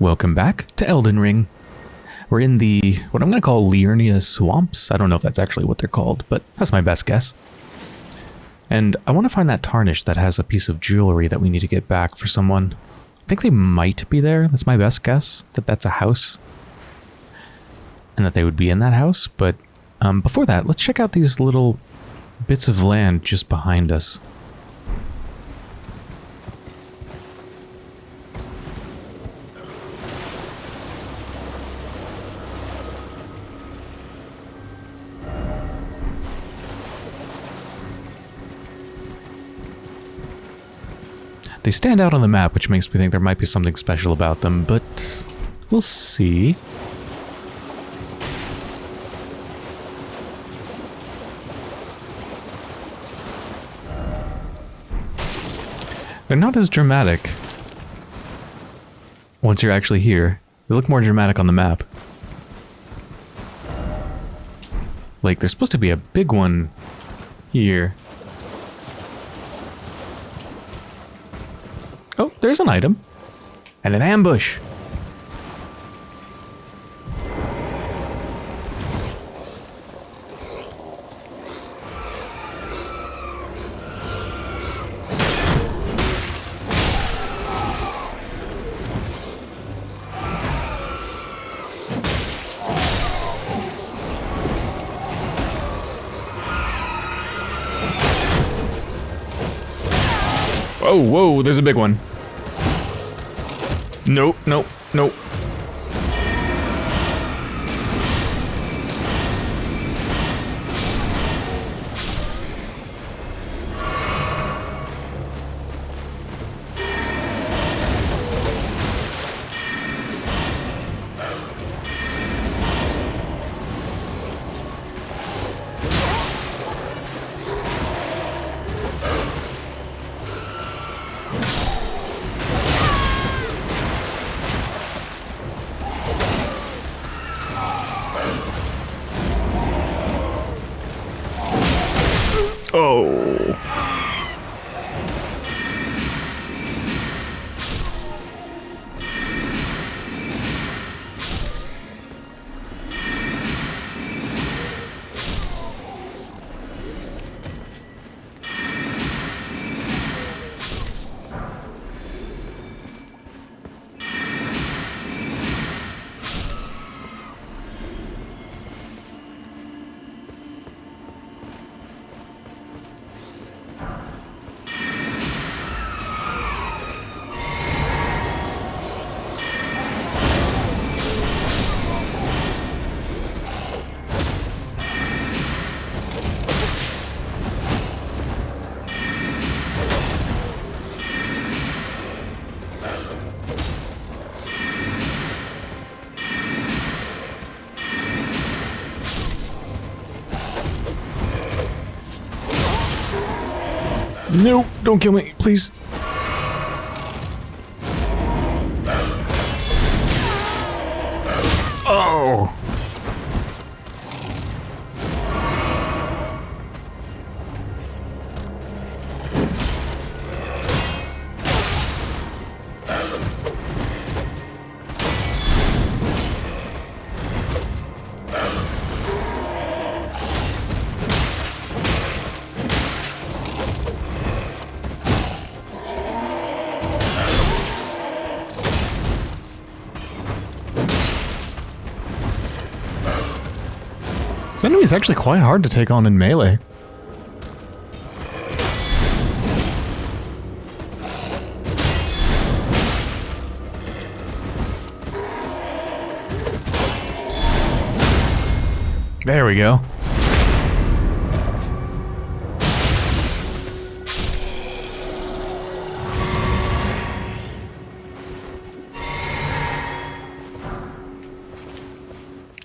Welcome back to Elden Ring. We're in the, what I'm going to call Liurnia Swamps. I don't know if that's actually what they're called, but that's my best guess. And I want to find that tarnish that has a piece of jewelry that we need to get back for someone. I think they might be there. That's my best guess, that that's a house. And that they would be in that house. But um, before that, let's check out these little bits of land just behind us. They stand out on the map, which makes me think there might be something special about them, but we'll see. They're not as dramatic once you're actually here. They look more dramatic on the map. Like, there's supposed to be a big one here. There's an item. And an ambush. Oh, whoa, there's a big one. Nope, nope, nope. No, don't kill me, please. Enemy is actually quite hard to take on in melee. There we go.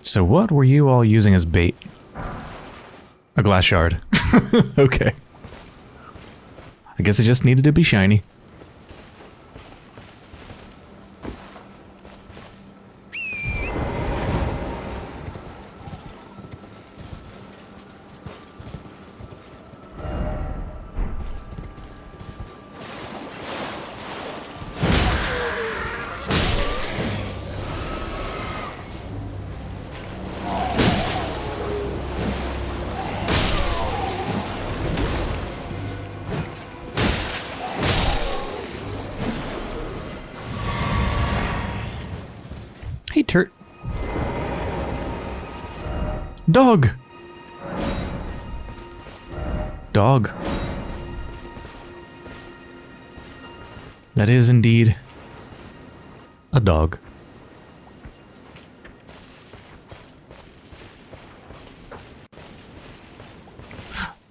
So what were you all using as bait? Glass shard. okay. I guess it just needed to be shiny. Dog! Dog. That is indeed a dog.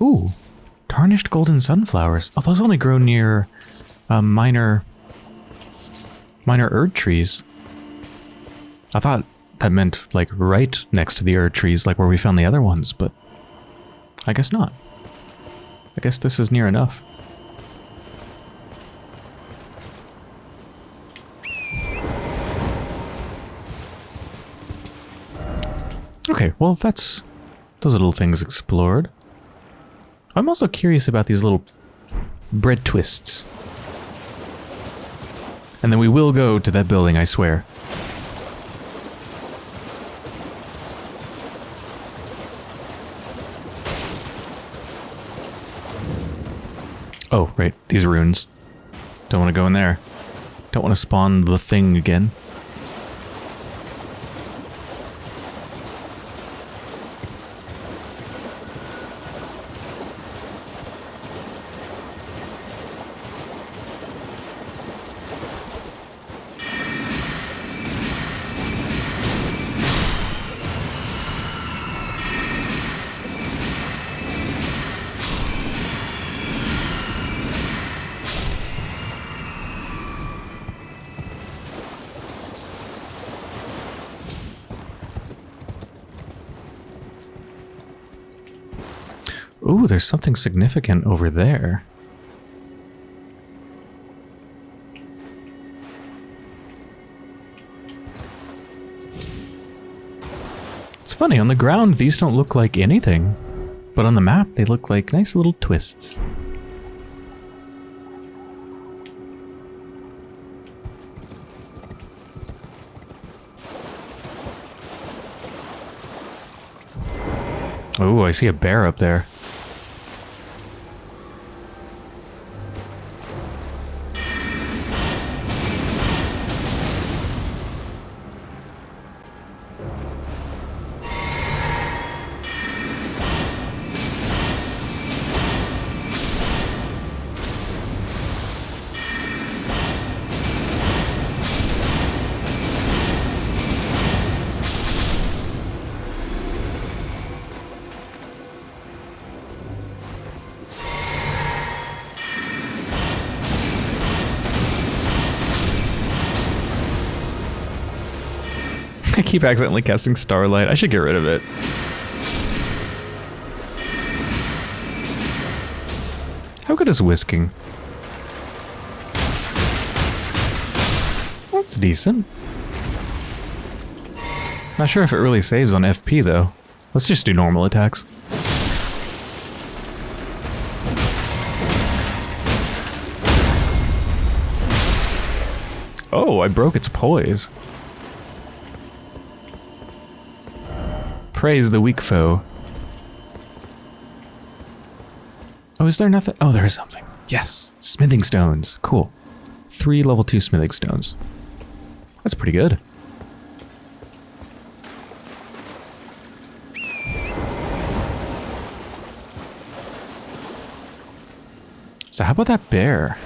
Ooh, tarnished golden sunflowers. Oh, those only grow near uh, minor, minor Erd trees. I thought that meant like right next to the Erd trees, like where we found the other ones, but I guess not. I guess this is near enough. Okay, well that's those little things explored. I'm also curious about these little bread twists. And then we will go to that building, I swear. Oh, right, these runes. Don't want to go in there. Don't want to spawn the thing again. Ooh, there's something significant over there. It's funny, on the ground these don't look like anything, but on the map they look like nice little twists. Oh, I see a bear up there. I keep accidentally casting Starlight. I should get rid of it. How good is whisking? That's decent. Not sure if it really saves on FP though. Let's just do normal attacks. Oh, I broke its poise. Praise the weak foe. Oh, is there nothing? Oh, there is something. Yes. Smithing stones. Cool. Three level two smithing stones. That's pretty good. So how about that bear?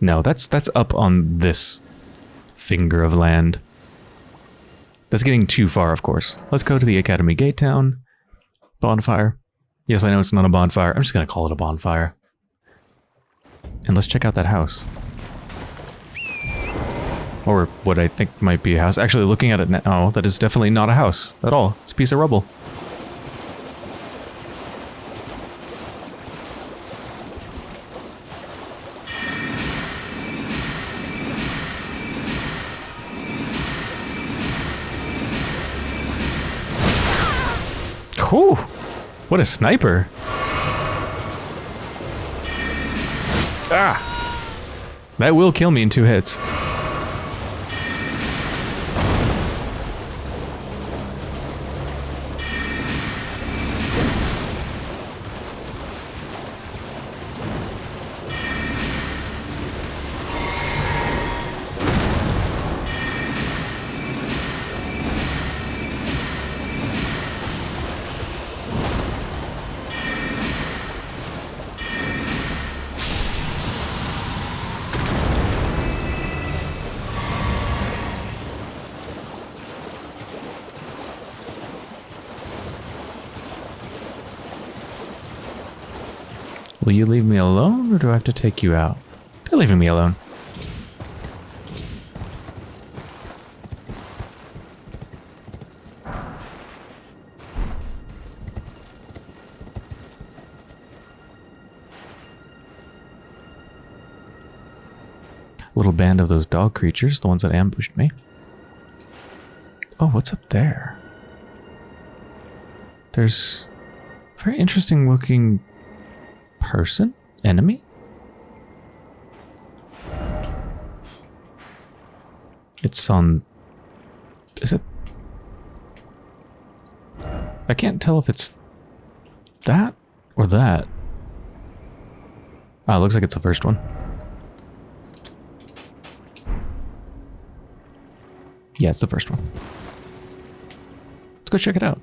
No, that's that's up on this finger of land. That's getting too far, of course. Let's go to the Academy Gate Town. Bonfire. Yes, I know it's not a bonfire. I'm just going to call it a bonfire. And let's check out that house. Or what I think might be a house. Actually, looking at it now, that is definitely not a house at all. It's a piece of rubble. Whew! What a sniper! Ah! That will kill me in two hits. Alone or do I have to take you out? They're leaving me alone. Little band of those dog creatures, the ones that ambushed me. Oh, what's up there? There's a very interesting looking person? Enemy? It's on... Is it... I can't tell if it's that or that. Ah, looks like it's the first one. Yeah, it's the first one. Let's go check it out.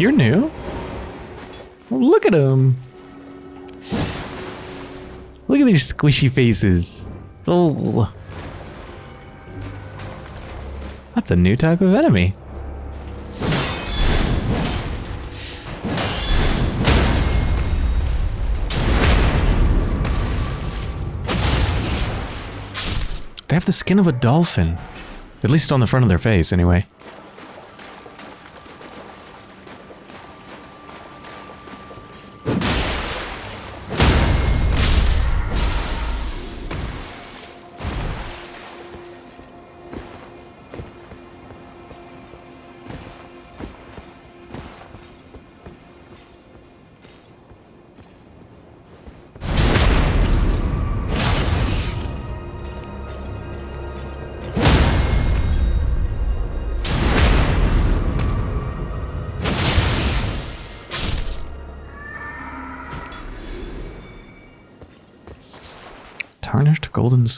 You're new? Look at them. Look at these squishy faces. Oh. That's a new type of enemy. They have the skin of a dolphin. At least on the front of their face, anyway.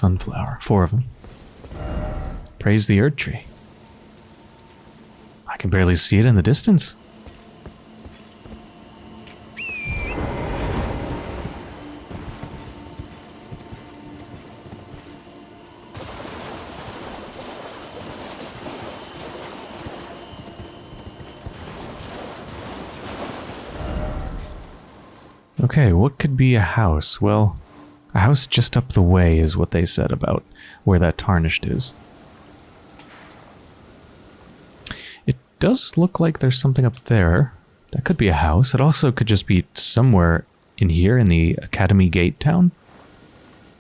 Sunflower. Four of them. Praise the earth Erdtree. I can barely see it in the distance. Okay, what could be a house? Well, house just up the way is what they said about where that tarnished is. It does look like there's something up there. That could be a house. It also could just be somewhere in here in the Academy Gate town.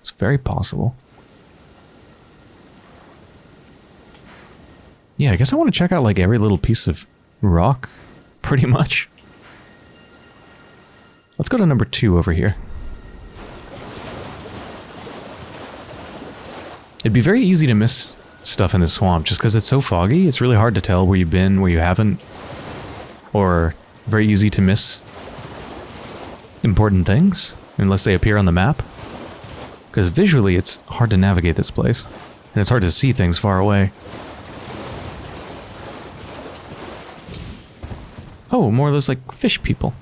It's very possible. Yeah, I guess I want to check out like every little piece of rock, pretty much. Let's go to number two over here. It'd be very easy to miss stuff in the swamp just because it's so foggy. It's really hard to tell where you've been, where you haven't. Or very easy to miss important things unless they appear on the map. Because visually it's hard to navigate this place. And it's hard to see things far away. Oh, more of those like fish people.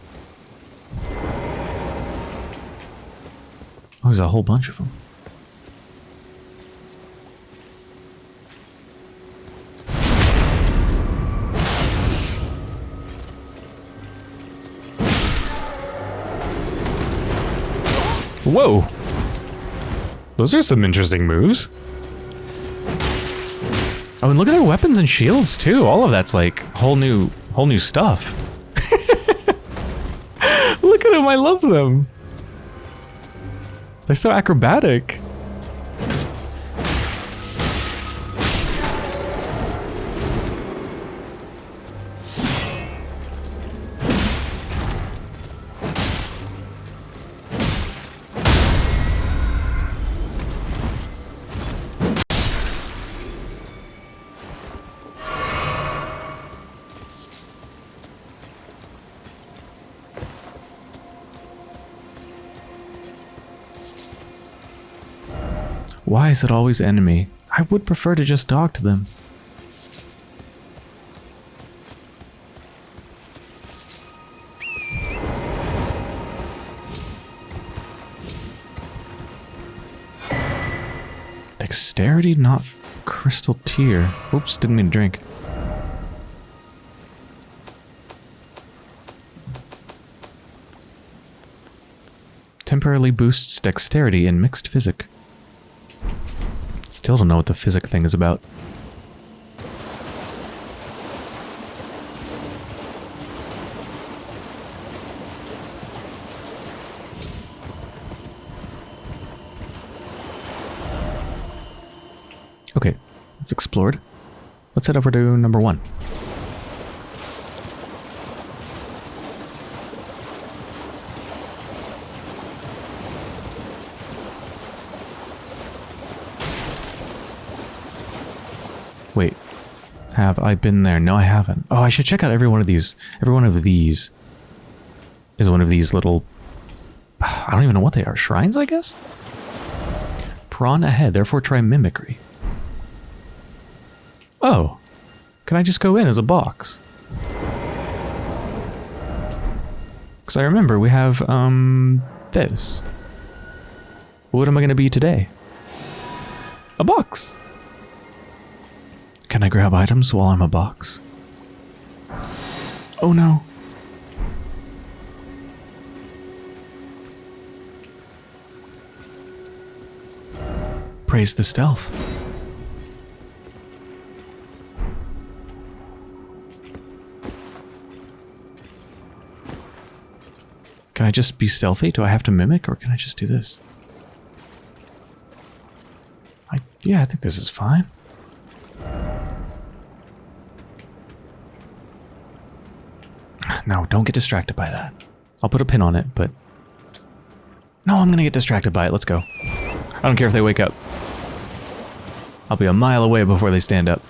Oh, there's a whole bunch of them. Whoa. Those are some interesting moves. Oh, and look at their weapons and shields too. All of that's like whole new, whole new stuff. look at them, I love them. They're so acrobatic. Is it always enemy? I would prefer to just talk to them. Dexterity, not crystal tear. Oops, didn't mean to drink. Temporarily boosts dexterity in mixed Physick. Still don't know what the Physick thing is about. Okay, that's explored. Let's head over to number one. Wait, have I been there? No, I haven't. Oh, I should check out every one of these. Every one of these is one of these little... I don't even know what they are. Shrines, I guess? Prawn ahead, therefore try mimicry. Oh. Can I just go in as a box? Because I remember we have, um, this. What am I going to be today? A box. Can I grab items while I'm a box? Oh no. Praise the stealth. Can I just be stealthy? Do I have to mimic or can I just do this? I, yeah, I think this is fine. No, don't get distracted by that. I'll put a pin on it, but... No, I'm gonna get distracted by it. Let's go. I don't care if they wake up. I'll be a mile away before they stand up.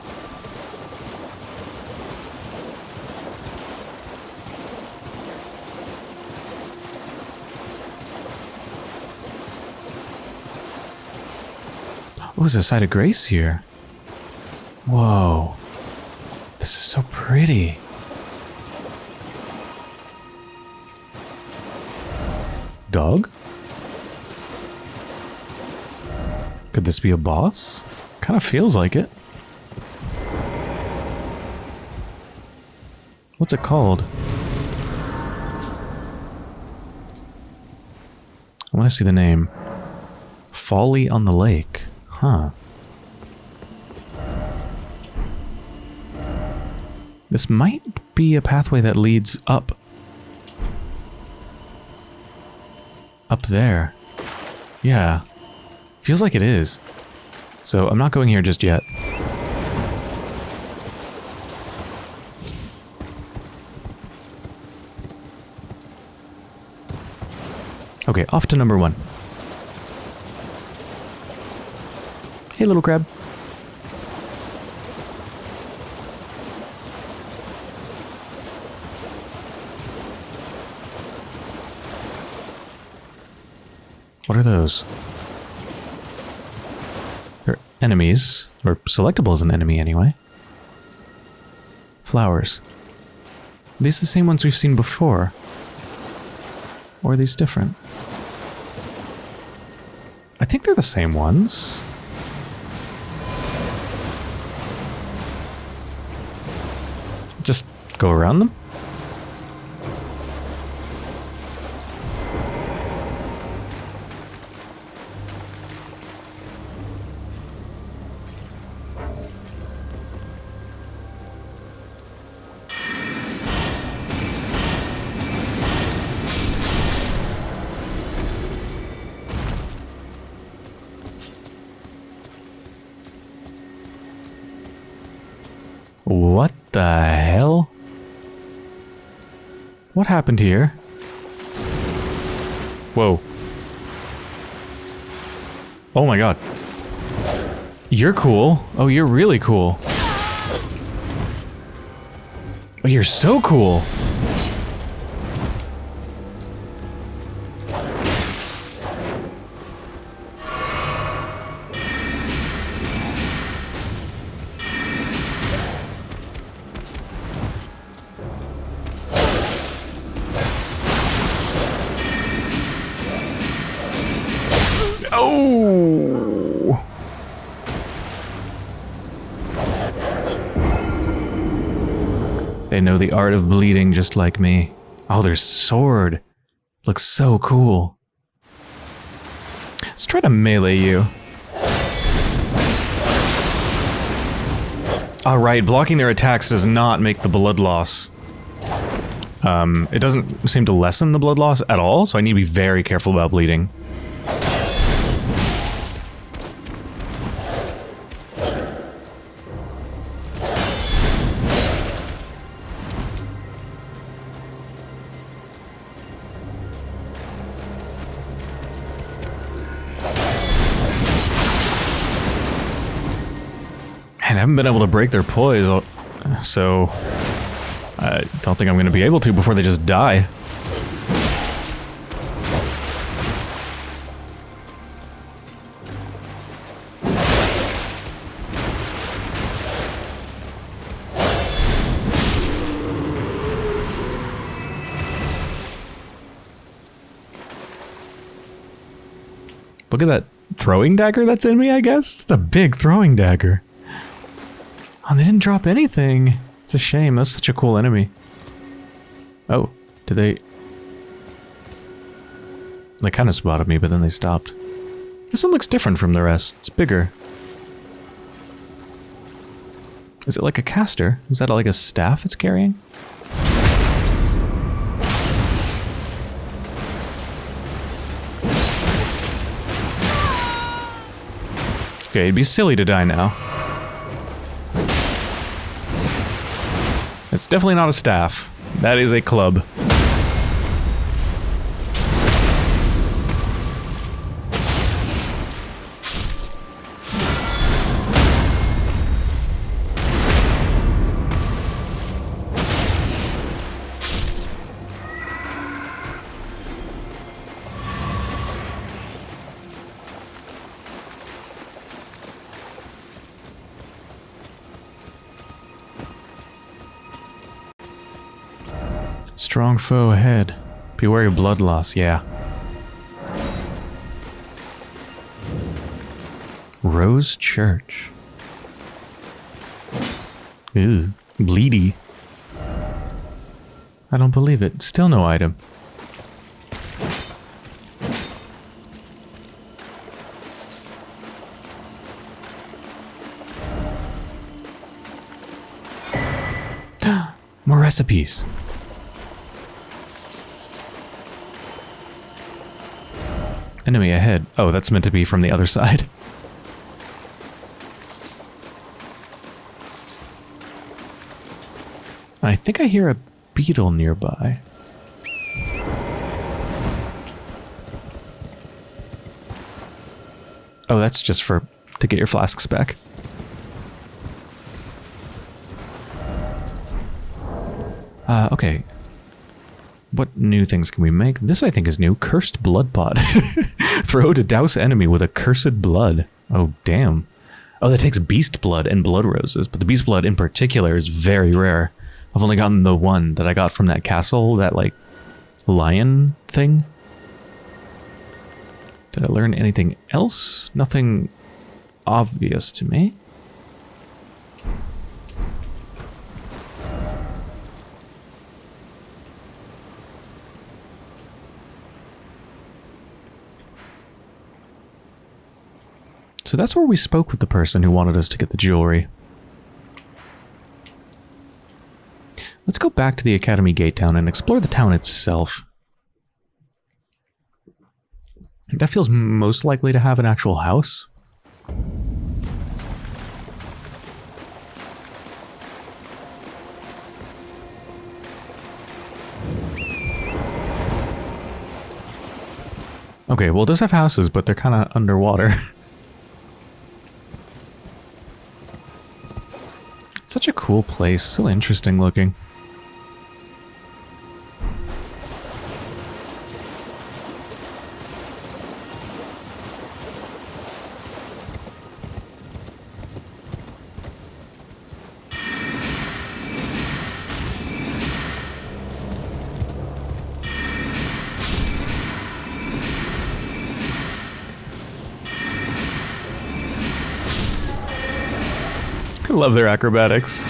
Oh, there's a site of grace here. Whoa. This is so pretty. Dog? Could this be a boss? Kind of feels like it. What's it called? I want to see the name. Folly on the Lake. Huh. This might be a pathway that leads up. Up there. Yeah. Feels like it is. So I'm not going here just yet. Okay, off to number one. Hey, little crab. What are those? They're enemies, or selectable as an enemy anyway. Flowers. Are these the same ones we've seen before? Or are these different? I think they're the same ones. Just go around them? What happened here? Whoa. Oh my god. You're cool. Oh, you're really cool. Oh, you're so cool. The art of bleeding just like me. Oh, their sword. Looks so cool. Let's try to melee you. Alright, blocking their attacks does not make the blood loss. Um, it doesn't seem to lessen the blood loss at all, so I need to be very careful about bleeding. Haven't been able to break their poise, uh, so I don't think I'm going to be able to before they just die. Look at that throwing dagger that's in me, I guess? It's a big throwing dagger. Oh, they didn't drop anything. It's a shame. That's such a cool enemy. Oh, did they... They kind of spotted me, but then they stopped. This one looks different from the rest. It's bigger. Is it like a caster? Is that like a staff it's carrying? Okay, it'd be silly to die now. It's definitely not a staff. That is a club. Strong foe ahead. Beware of blood loss, yeah. Rose Church. Ew, bleedy. I don't believe it. Still no item. More recipes. Enemy ahead. Oh, that's meant to be from the other side. I think I hear a beetle nearby. Oh, that's just for to get your flasks back. Uh, okay. What new things can we make? This I think is new. Cursed Blood Pot. Throw to douse enemy with a cursed blood. Oh, damn. Oh, that takes beast blood and blood roses, but the beast blood in particular is very rare. I've only gotten the one that I got from that castle, that, like, lion thing. Did I learn anything else? Nothing obvious to me. So that's where we spoke with the person who wanted us to get the jewelry. Let's go back to the Academy Gate Town and explore the town itself. That feels most likely to have an actual house. Okay, well it does have houses, but they're kind of underwater. Such a cool place, so interesting looking. love their acrobatics.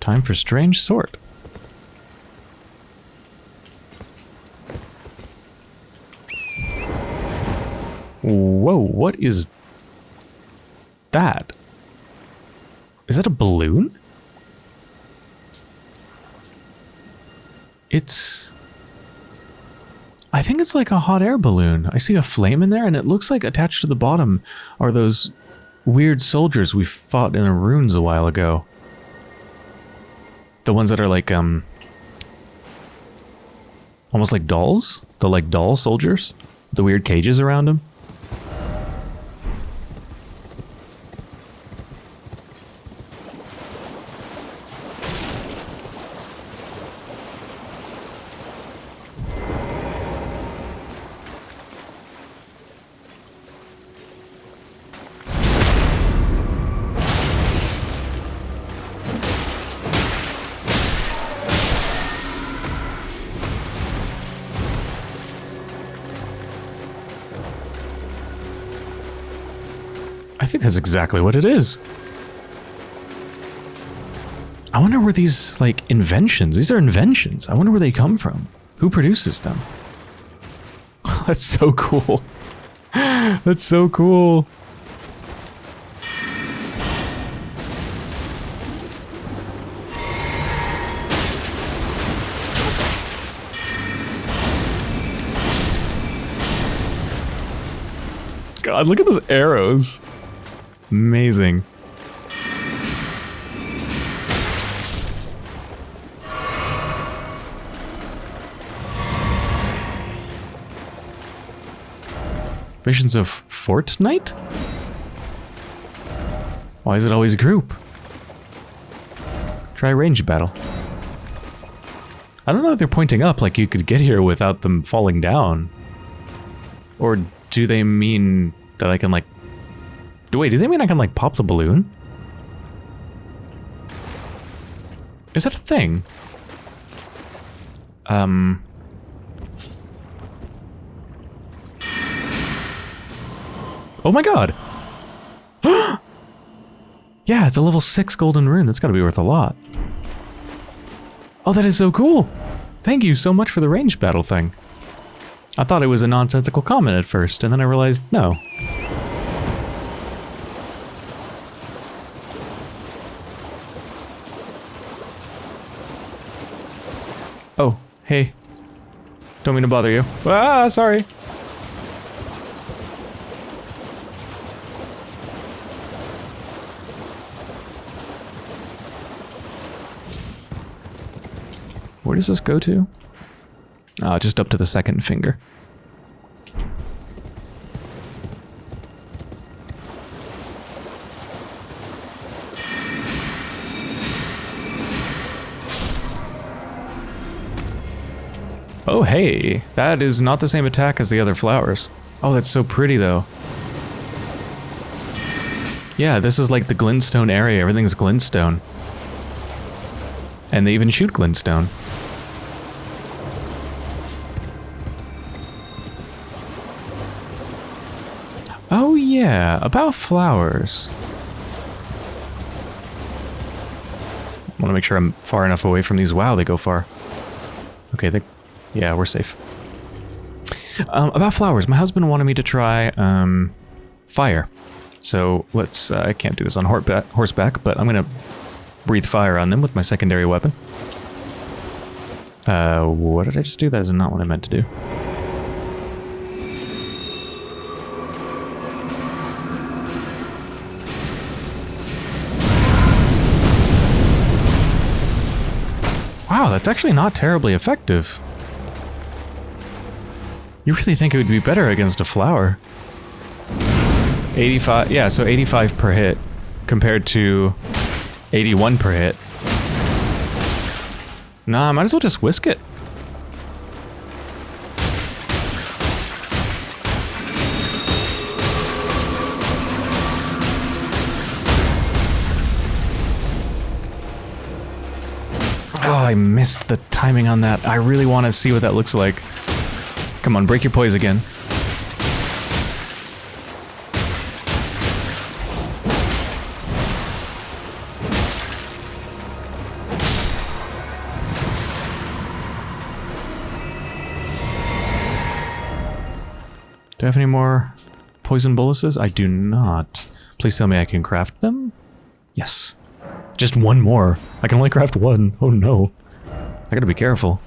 Time for strange sort. What is that? Is that a balloon? It's... I think it's like a hot air balloon. I see a flame in there, and it looks like attached to the bottom are those weird soldiers we fought in the ruins a while ago. The ones that are like, um... Almost like dolls? The like doll soldiers? The weird cages around them? Think that's exactly what it is. I wonder where these, like, inventions, these are inventions. I wonder where they come from. Who produces them? that's so cool. that's so cool. God, look at those arrows. Amazing. Visions of Fortnite? Why is it always group? Try range battle. I don't know if they're pointing up like you could get here without them falling down. Or do they mean that I can like Wait, does that mean I can, like, pop the balloon? Is that a thing? Um... Oh my god! yeah, it's a level 6 golden rune. That's gotta be worth a lot. Oh, that is so cool! Thank you so much for the range battle thing. I thought it was a nonsensical comment at first, and then I realized, no. Oh, hey. Don't mean to bother you. Ah, sorry. Where does this go to? Ah, just up to the second finger. Oh, hey. That is not the same attack as the other flowers. Oh, that's so pretty, though. Yeah, this is like the glintstone area. Everything's glintstone. And they even shoot glintstone. Oh yeah, about flowers. I want to make sure I'm far enough away from these. Wow, they go far. Okay, they yeah, we're safe. Um, about flowers, my husband wanted me to try um, fire. So let's, uh, I can't do this on horseback, but I'm going to breathe fire on them with my secondary weapon. Uh, what did I just do? That is not what I meant to do. Wow, that's actually not terribly effective. You really think it would be better against a flower? 85, yeah, so 85 per hit compared to 81 per hit. Nah, might as well just whisk it. Oh, I missed the timing on that. I really want to see what that looks like. Come on, break your poise again. Do I have any more poison boluses? I do not. Please tell me I can craft them? Yes. Just one more. I can only craft one. Oh no. I gotta be careful.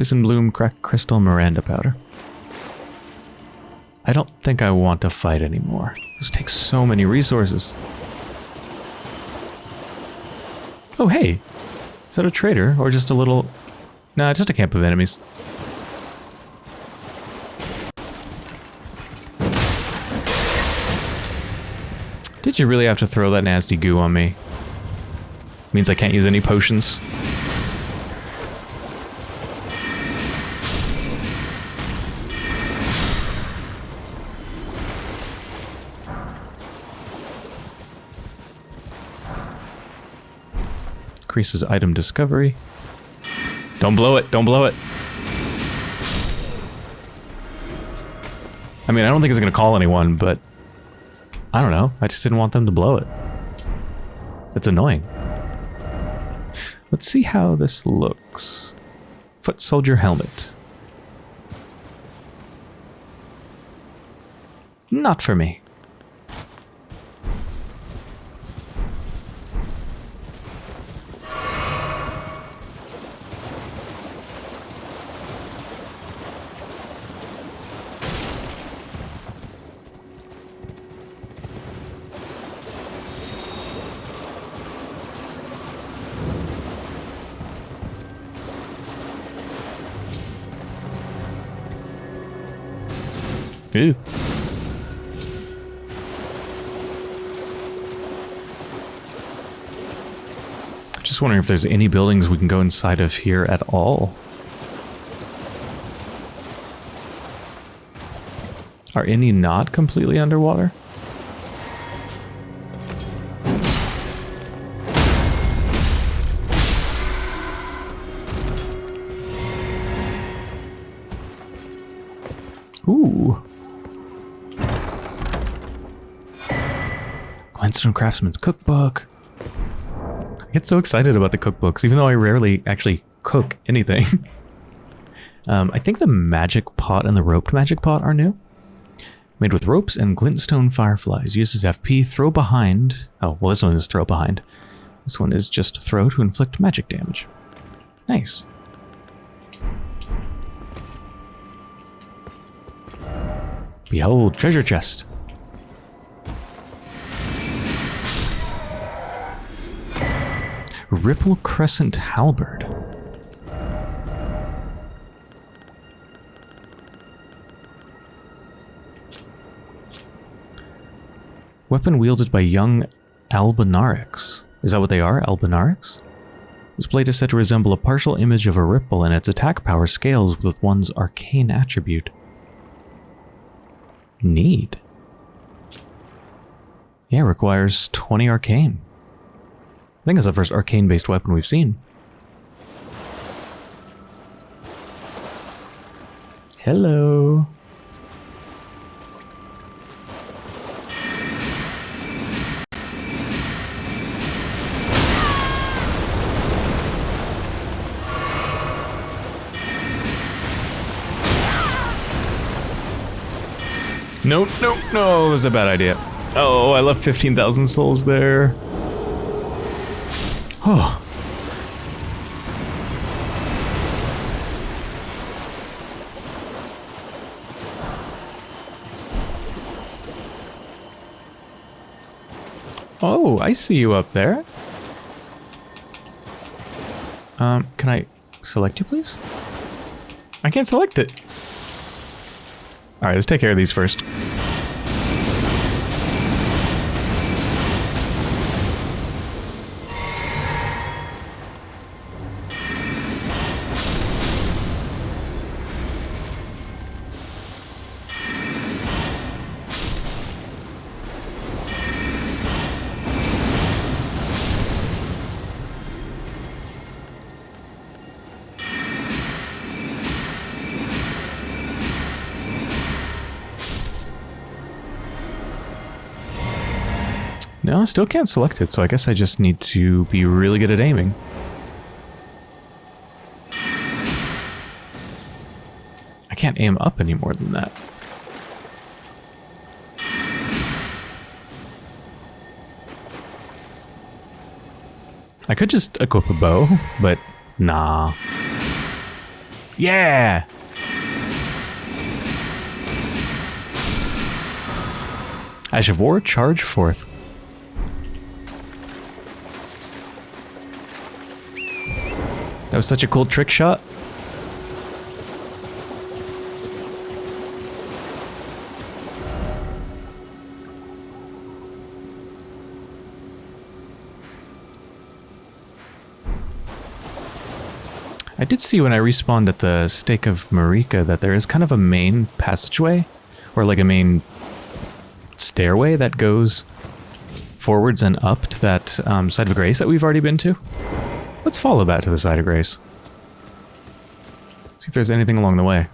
Poison Bloom, Crack Crystal, Miranda Powder. I don't think I want to fight anymore. This takes so many resources. Oh, hey! Is that a traitor or just a little... Nah, just a camp of enemies. Did you really have to throw that nasty goo on me? Means I can't use any potions. Increases item discovery. Don't blow it, don't blow it. I mean, I don't think it's going to call anyone, but I don't know. I just didn't want them to blow it. It's annoying. Let's see how this looks. Foot soldier helmet. Not for me. Just wondering if there's any buildings we can go inside of here at all. Are any not completely underwater? Ooh. Glintstone Craftsman's Cookbook. I get so excited about the cookbooks, even though I rarely actually cook anything. um, I think the magic pot and the roped magic pot are new. Made with ropes and glintstone fireflies. Uses FP, throw behind. Oh, well this one is throw behind. This one is just throw to inflict magic damage. Nice. Behold, treasure chest. Ripple Crescent Halberd. Weapon wielded by young Albinaurics. Is that what they are, Albinaurics? This blade is said to resemble a partial image of a ripple, and its attack power scales with one's arcane attribute. Neat. Yeah, requires 20 arcane. I think it's the first arcane-based weapon we've seen. Hello. Nope, nope, no, it was a bad idea. Oh, I left 15,000 souls there. Oh. Oh, I see you up there. Um, can I select you, please? I can't select it. Alright, let's take care of these first. No, I still can't select it, so I guess I just need to be really good at aiming. I can't aim up any more than that. I could just equip a bow, but nah. Yeah! As War, charge forth, was such a cool trick shot. I did see when I respawned at the Stake of Marika that there is kind of a main passageway, or like a main stairway that goes forwards and up to that um, site of grace that we've already been to. Let's follow that to the site of grace. See if there's anything along the way.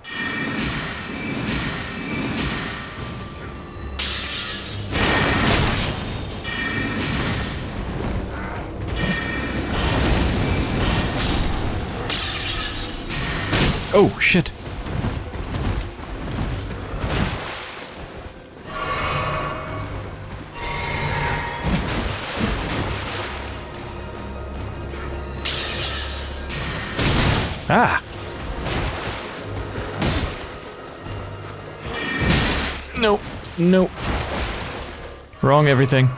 Oh, shit. Nope. Wrong everything.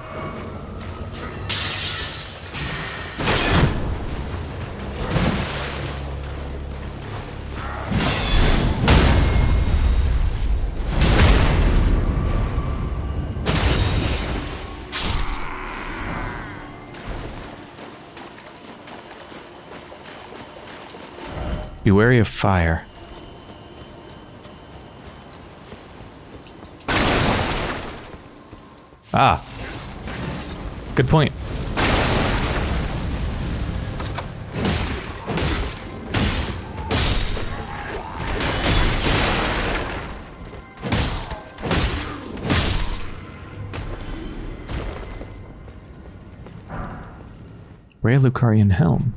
Be wary of fire. Ah. Good point. Raya Lucarian Helm.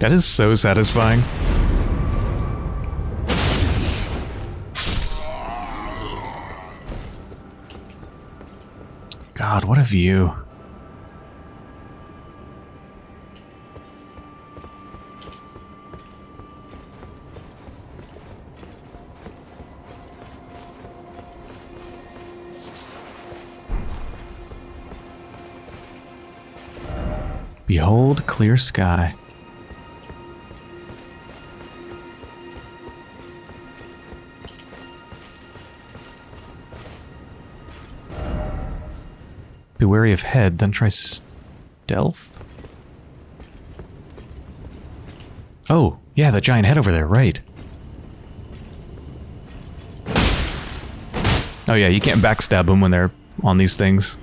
That is so satisfying. God, what a view. Behold clear sky. Wary of head, then try stealth? Oh, yeah, the giant head over there, right. Oh yeah, you can't backstab them when they're on these things.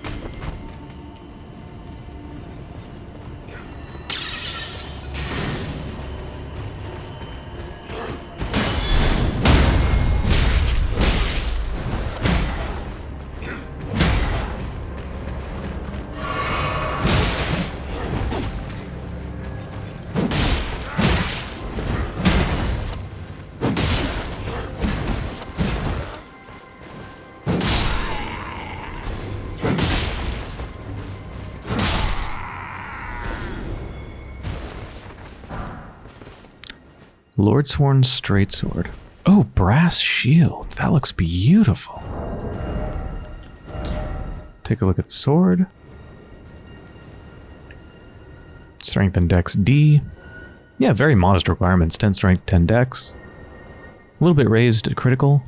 Sworn Straight Sword. Oh, brass shield. That looks beautiful. Take a look at the sword. Strength and Dex D. Yeah, very modest requirements. 10 strength, 10 dex. A little bit raised at critical.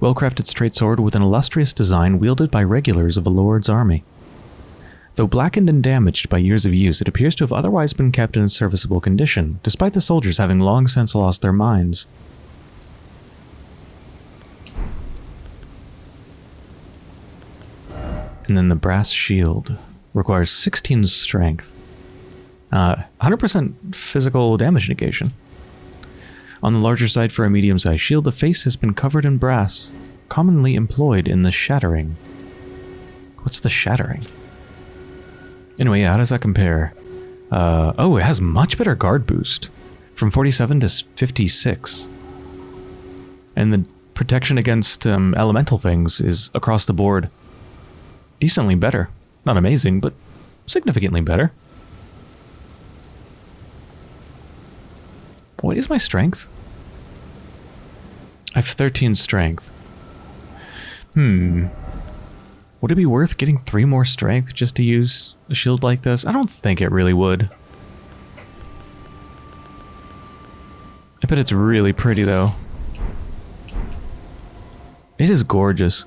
Well-crafted straight sword with an illustrious design wielded by regulars of a lord's army. Though blackened and damaged by years of use, it appears to have otherwise been kept in a serviceable condition, despite the soldiers having long since lost their minds. And then the brass shield requires 16 strength. 100% uh, physical damage negation. On the larger side for a medium-sized shield, the face has been covered in brass, commonly employed in the shattering. What's the shattering? Anyway, yeah, how does that compare? Uh, oh, it has much better guard boost. From 47 to 56. And the protection against um, elemental things is across the board decently better. Not amazing, but significantly better. What is my strength? I have 13 strength. Hmm. Would it be worth getting three more strength just to use a shield like this? I don't think it really would. I bet it's really pretty though. It is gorgeous.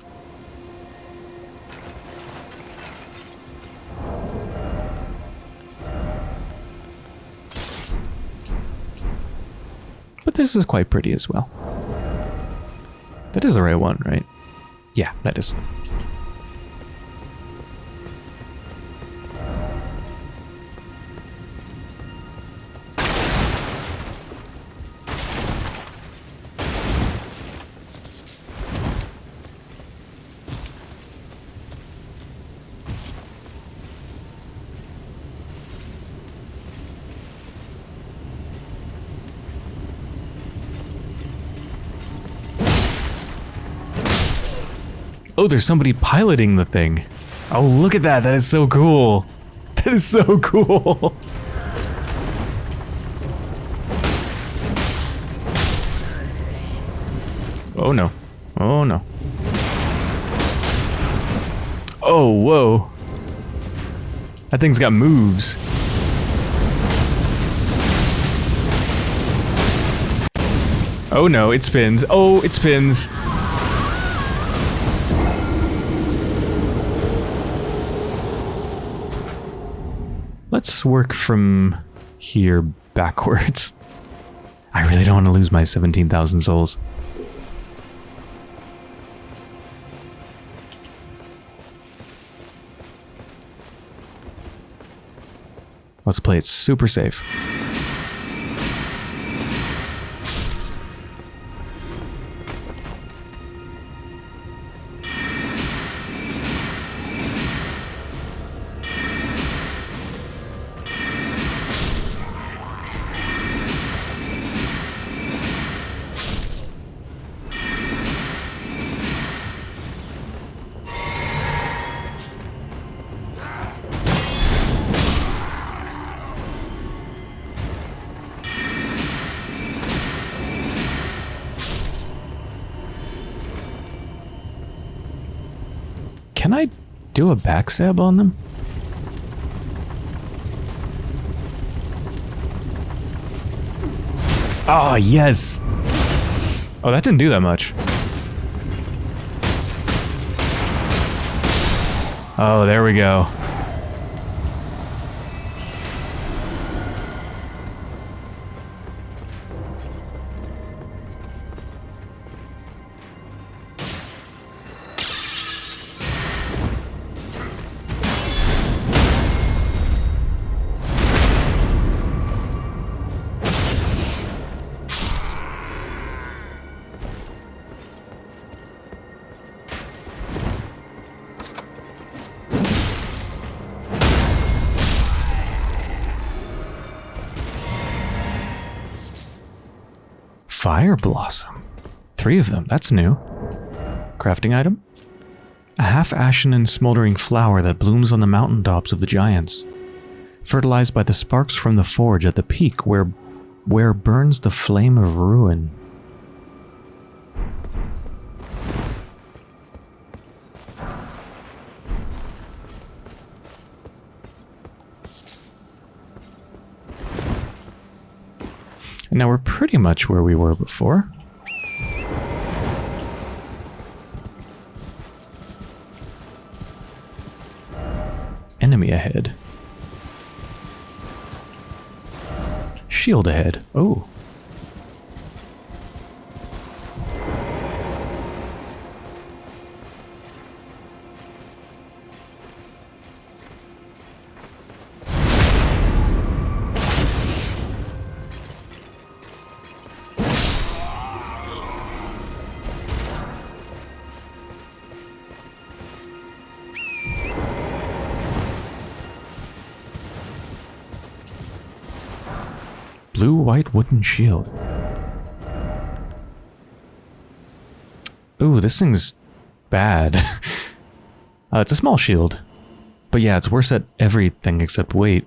But this is quite pretty as well. That is the right one, right? Yeah, that is. Oh, there's somebody piloting the thing. Oh, look at that. That is so cool. That is so cool. Oh no. Oh no. Oh, whoa. That thing's got moves. Oh no, it spins. Oh, it spins. Work from here backwards. I really don't want to lose my 17,000 souls. Let's play it super safe. Backstab on them? Oh, ah, yes! Oh, that didn't do that much. Oh, there we go. Blossom. Three of them, that's new. Crafting item? A half-ashen and smoldering flower that blooms on the mountain tops of the giants. Fertilized by the sparks from the forge at the peak where Where burns the flame of ruin. Now we're pretty much where we were before. Enemy ahead. Shield ahead. Oh. Blue white wooden shield. Ooh, this thing's bad. uh, it's a small shield. But yeah, it's worse at everything except weight.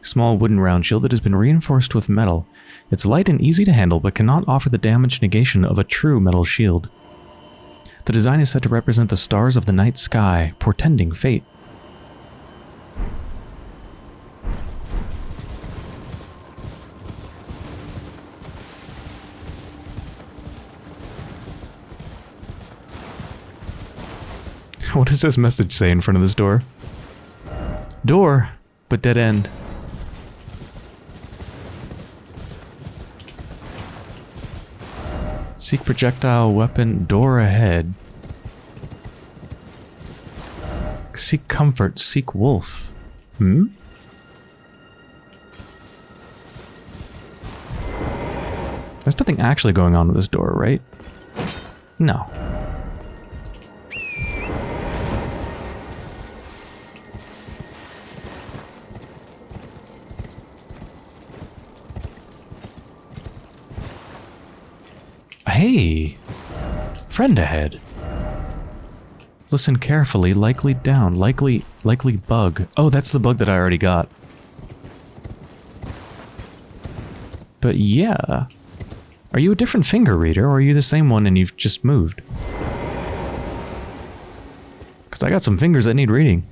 Small wooden round shield that has been reinforced with metal. It's light and easy to handle, but cannot offer the damage negation of a true metal shield. The design is said to represent the stars of the night sky, portending fate. What does this message say in front of this door? Door, but dead end. Seek projectile weapon, door ahead. Seek comfort, seek wolf. Hmm? There's nothing actually going on with this door, right? No. Hey! Friend ahead. Listen carefully, likely down, likely, likely bug. Oh, that's the bug that I already got. But yeah. Are you a different finger reader, or are you the same one and you've just moved? Because I got some fingers that need reading.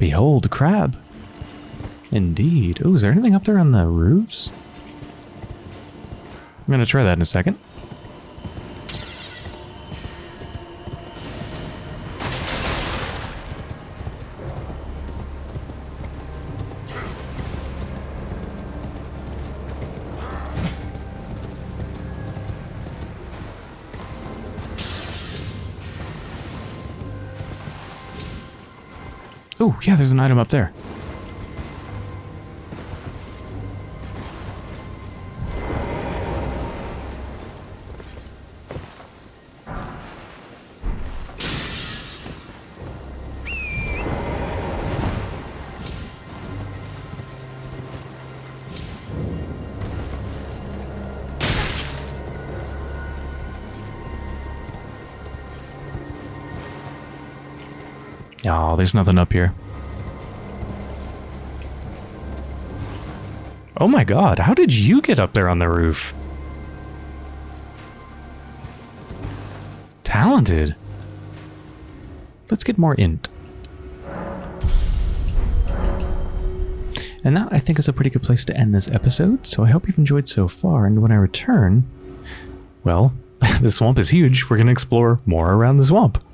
Behold, crab. Indeed. Oh, is there anything up there on the roofs? I'm gonna try that in a second. Oh, yeah, there's an item up there. There's nothing up here. Oh my god, how did you get up there on the roof? Talented. Let's get more int. And that, I think, is a pretty good place to end this episode, so I hope you've enjoyed so far, and when I return, well, the swamp is huge, we're going to explore more around the swamp.